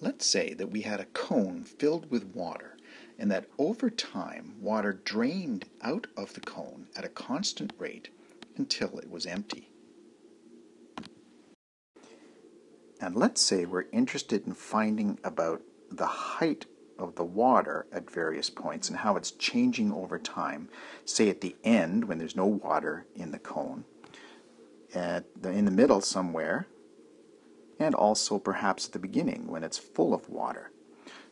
Let's say that we had a cone filled with water and that over time water drained out of the cone at a constant rate until it was empty. And let's say we're interested in finding about the height of the water at various points and how it's changing over time. Say at the end when there's no water in the cone, at the, in the middle somewhere, and also perhaps at the beginning when it's full of water.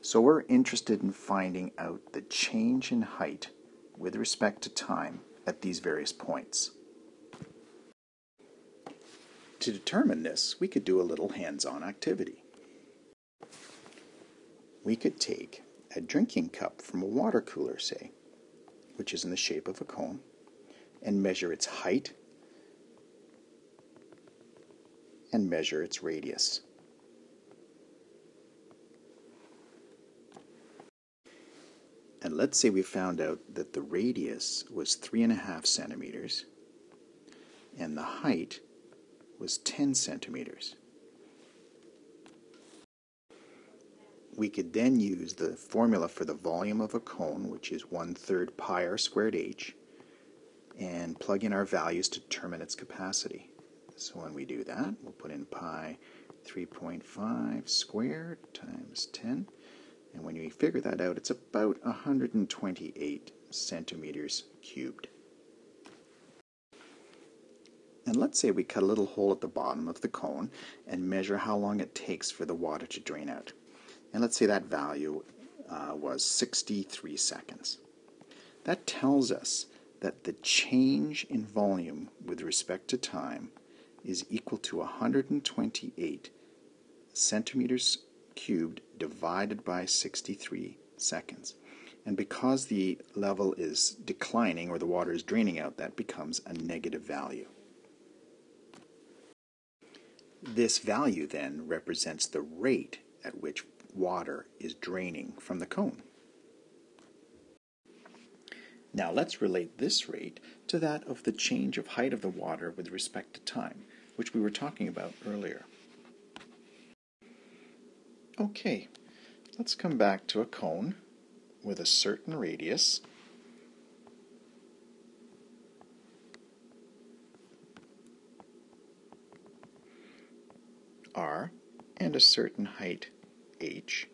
So we're interested in finding out the change in height with respect to time at these various points. To determine this, we could do a little hands-on activity. We could take a drinking cup from a water cooler, say, which is in the shape of a cone, and measure its height and measure its radius. And let's say we found out that the radius was three and a half centimeters and the height was 10 centimeters. We could then use the formula for the volume of a cone, which is one third pi r squared h, and plug in our values to determine its capacity. So when we do that, we'll put in pi 3.5 squared times 10. And when we figure that out, it's about 128 centimeters cubed. And let's say we cut a little hole at the bottom of the cone and measure how long it takes for the water to drain out. And let's say that value uh, was 63 seconds. That tells us that the change in volume with respect to time is equal to 128 centimeters cubed divided by 63 seconds. And because the level is declining or the water is draining out, that becomes a negative value. This value then represents the rate at which water is draining from the cone. Now let's relate this rate to that of the change of height of the water with respect to time which we were talking about earlier. Okay, let's come back to a cone with a certain radius. r and a certain height h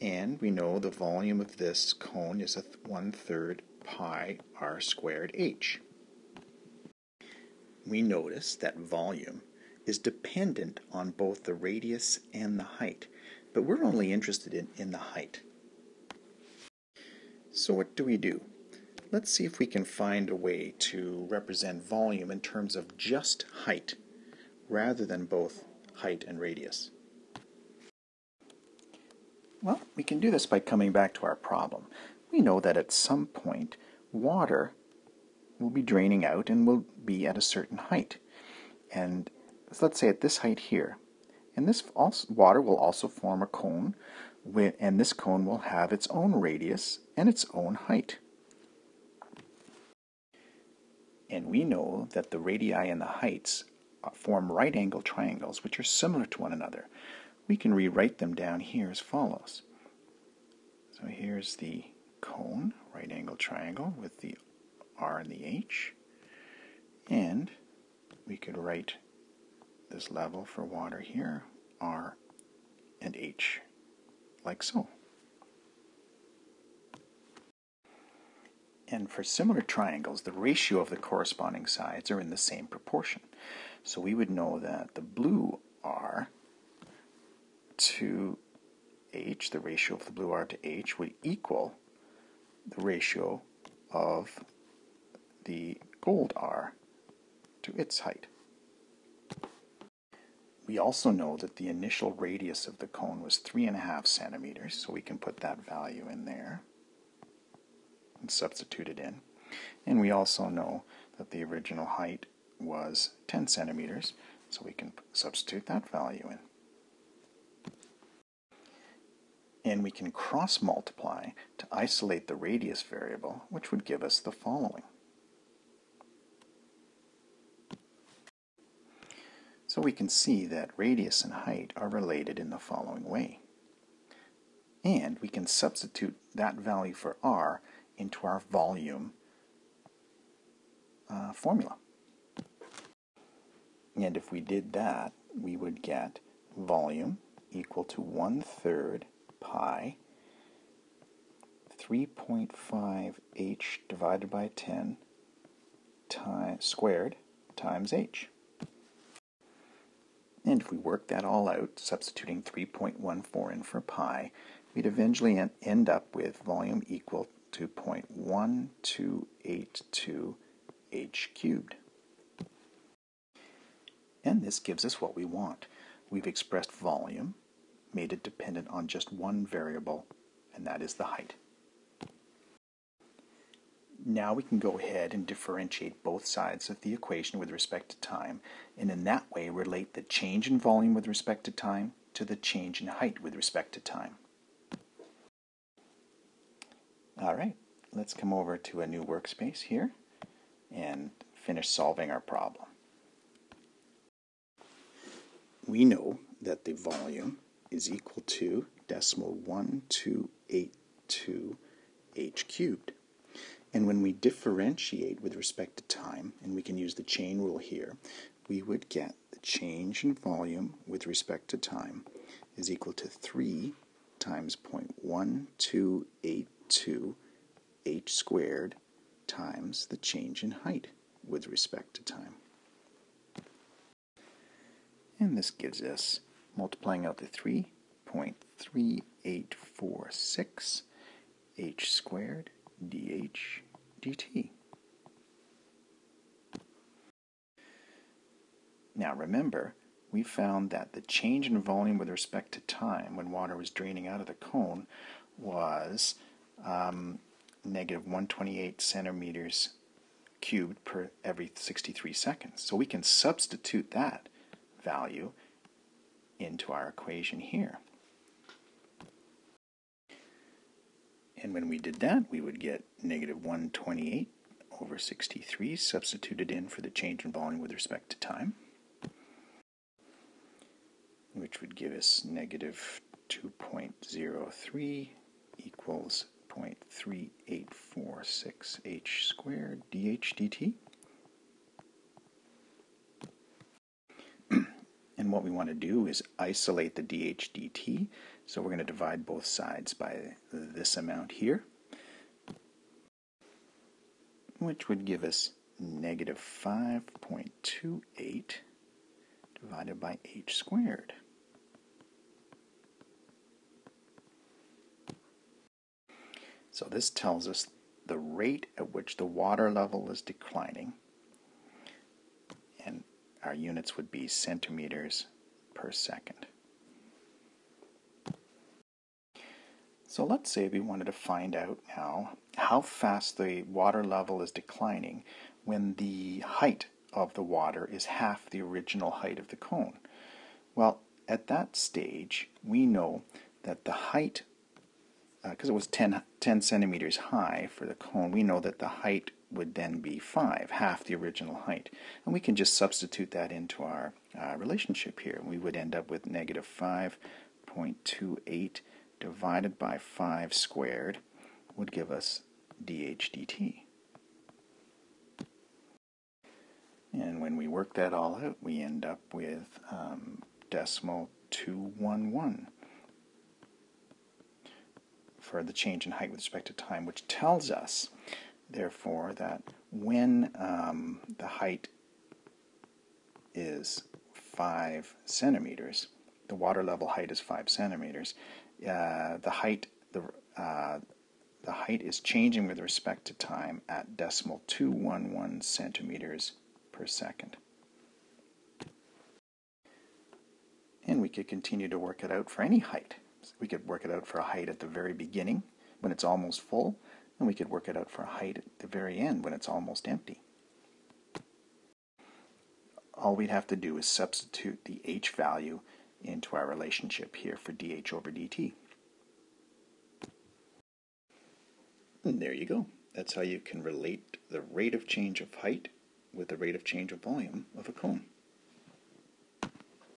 and we know the volume of this cone is a one third pi r squared h we notice that volume is dependent on both the radius and the height, but we're only interested in, in the height. So what do we do? Let's see if we can find a way to represent volume in terms of just height rather than both height and radius. Well, we can do this by coming back to our problem. We know that at some point water will be draining out and will be at a certain height. And let's say at this height here. And this also, water will also form a cone, with, and this cone will have its own radius and its own height. And we know that the radii and the heights uh, form right angle triangles, which are similar to one another. We can rewrite them down here as follows. So here's the cone, right angle triangle, with the R and the H. And we could write this level for water here, R and H, like so. And for similar triangles, the ratio of the corresponding sides are in the same proportion. So we would know that the blue R to H, the ratio of the blue R to H, would equal the ratio of the gold R to its height. We also know that the initial radius of the cone was three and a half centimeters, so we can put that value in there and substitute it in. And we also know that the original height was 10 centimeters, so we can substitute that value in. And we can cross multiply to isolate the radius variable, which would give us the following. So we can see that radius and height are related in the following way. And we can substitute that value for r into our volume uh, formula. And if we did that, we would get volume equal to 1 third pi 3.5 h divided by 10 time, squared times h. And if we work that all out, substituting 3.14 in for pi, we'd eventually end up with volume equal to 0.1282 h cubed. And this gives us what we want. We've expressed volume, made it dependent on just one variable, and that is the height. Now we can go ahead and differentiate both sides of the equation with respect to time, and in that way relate the change in volume with respect to time to the change in height with respect to time. All right, let's come over to a new workspace here and finish solving our problem. We know that the volume is equal to decimal 1282 h cubed. And when we differentiate with respect to time, and we can use the chain rule here, we would get the change in volume with respect to time is equal to 3 times 0.1282 h squared times the change in height with respect to time. And this gives us, multiplying out the 3.3846 h squared dh dt. Now remember, we found that the change in volume with respect to time when water was draining out of the cone was um, negative 128 centimeters cubed per every 63 seconds. So we can substitute that value into our equation here. And when we did that, we would get negative 128 over 63 substituted in for the change in volume with respect to time, which would give us negative 2.03 equals 0.3846 h squared dh dt. And what we want to do is isolate the dh dt so we're going to divide both sides by this amount here, which would give us negative 5.28 divided by h squared. So this tells us the rate at which the water level is declining, our units would be centimeters per second. So let's say we wanted to find out now how fast the water level is declining when the height of the water is half the original height of the cone. Well, at that stage, we know that the height, because uh, it was 10, 10 centimeters high for the cone, we know that the height would then be 5, half the original height. And we can just substitute that into our uh, relationship here. We would end up with negative 5.28 divided by 5 squared would give us dh dt. And when we work that all out, we end up with um, decimal 211 for the change in height with respect to time, which tells us, therefore, that when um, the height is 5 centimeters, the water level height is 5 centimeters, uh, the height the uh, the height is changing with respect to time at decimal 211 centimeters per second. And we could continue to work it out for any height. We could work it out for a height at the very beginning when it's almost full, and we could work it out for a height at the very end when it's almost empty. All we'd have to do is substitute the h value into our relationship here for dH over dt. And there you go. That's how you can relate the rate of change of height with the rate of change of volume of a cone.